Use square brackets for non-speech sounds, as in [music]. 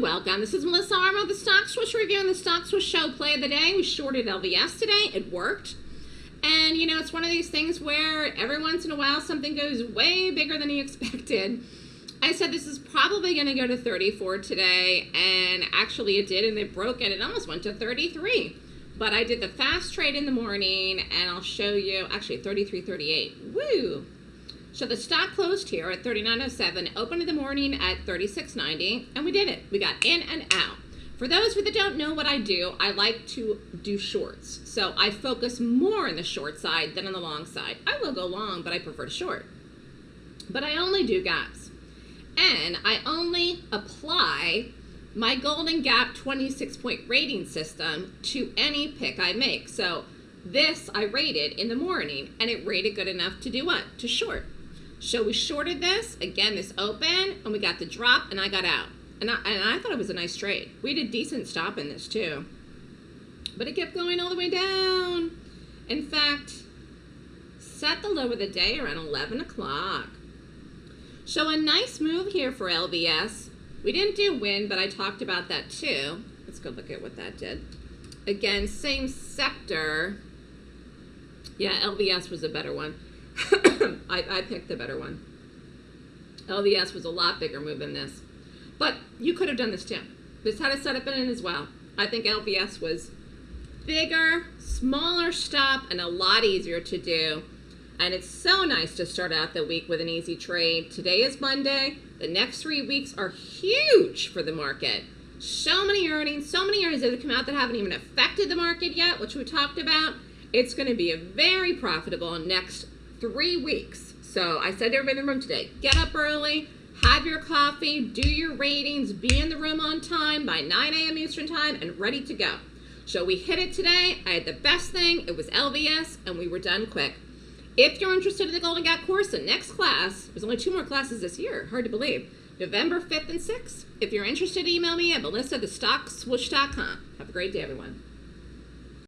welcome. This is Melissa Armo, the Stock Swoosh Review and the Stock Swoosh Show Play of the Day. We shorted LVS today. It worked. And, you know, it's one of these things where every once in a while something goes way bigger than you [laughs] expected. I said this is probably going to go to 34 today, and actually it did, and it broke it. It almost went to 33. But I did the fast trade in the morning, and I'll show you, actually 33.38. Woo! So the stock closed here at 39.07, opened in the morning at 36.90, and we did it. We got in and out. For those you that don't know what I do, I like to do shorts. So I focus more on the short side than on the long side. I will go long, but I prefer to short. But I only do gaps. And I only apply my Golden Gap 26 point rating system to any pick I make. So this I rated in the morning and it rated good enough to do what? To short. So we shorted this, again, this open, and we got the drop, and I got out. And I, and I thought it was a nice trade. We did a decent stop in this too. But it kept going all the way down. In fact, set the low of the day around 11 o'clock. So a nice move here for LVS. We didn't do Wynn, but I talked about that too. Let's go look at what that did. Again, same sector. Yeah, LVS was a better one. I, I picked the better one. LVS was a lot bigger move than this. But you could have done this too. This had a setup in it as well. I think LVS was bigger, smaller stop, and a lot easier to do. And it's so nice to start out the week with an easy trade. Today is Monday. The next three weeks are huge for the market. So many earnings, so many earnings that have come out that haven't even affected the market yet, which we talked about. It's going to be a very profitable next three weeks. So I said to everybody in the room today, get up early, have your coffee, do your ratings, be in the room on time by 9 a.m. Eastern time and ready to go. So we hit it today. I had the best thing. It was LVS and we were done quick. If you're interested in the Golden Gap course, the next class, there's only two more classes this year, hard to believe, November 5th and 6th. If you're interested, email me at melissa. Have a great day, everyone.